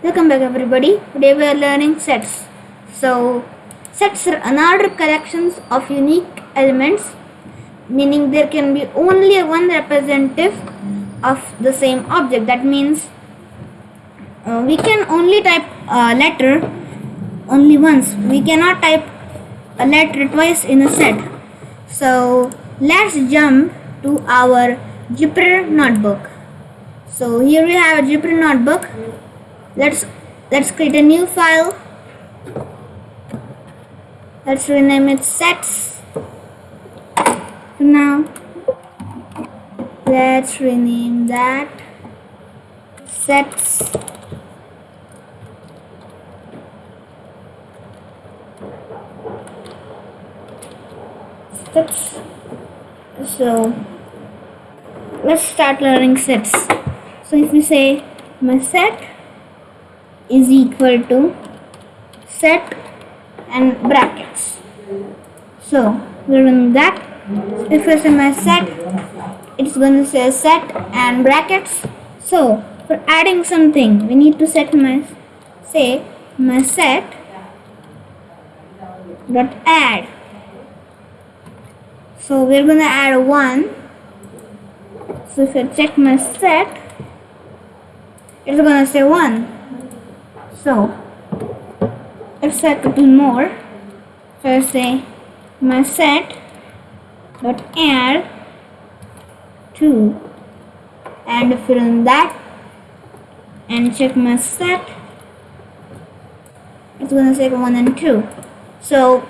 Welcome back everybody. Today we are learning sets. So sets are unordered collections of unique elements meaning there can be only one representative of the same object. That means uh, we can only type a letter only once. We cannot type a letter twice in a set. So let's jump to our Jupyter notebook. So here we have a Jupyter notebook. Let's let's create a new file. Let's rename it sets. Now let's rename that sets. Sets. So let's start learning sets. So if we say my set is equal to set and brackets. So we're doing that. If I say my set, it's going to say set and brackets. So for adding something, we need to set my say my set dot add. So we're gonna add one. So if I check my set, it's gonna say one. So let's set little more. I say my set dot add two. And fill in that and check my set it's gonna say one and two. So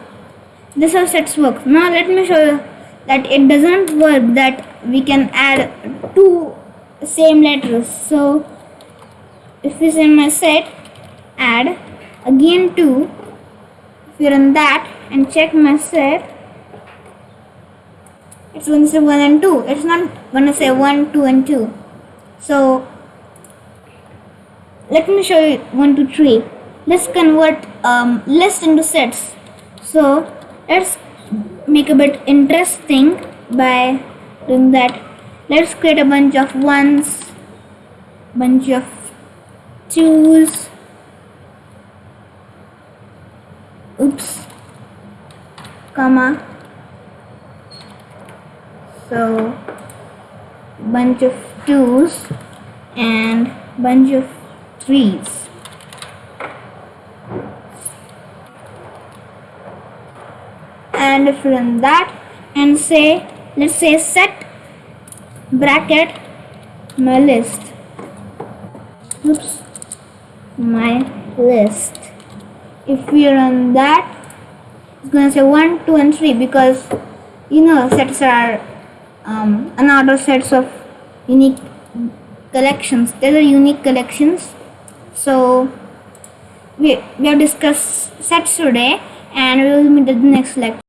this is how sets work. Now let me show you that it doesn't work that we can add two same letters. So if we say my set add again 2 if you run that and check set it's going to say 1 and 2 it's not going to say 1 2 and 2 so let me show you 1 2 3 let's convert um, list into sets. So let's make a bit interesting by doing that. Let's create a bunch of ones bunch of twos oops so bunch of twos and bunch of threes. And if you run that and say let's say set bracket my list. Oops my list. If we run that it's gonna say 1 2 and 3 because you know sets are um, another sets of unique collections. There are unique collections. So we, we have discussed sets today and we will meet at the next lecture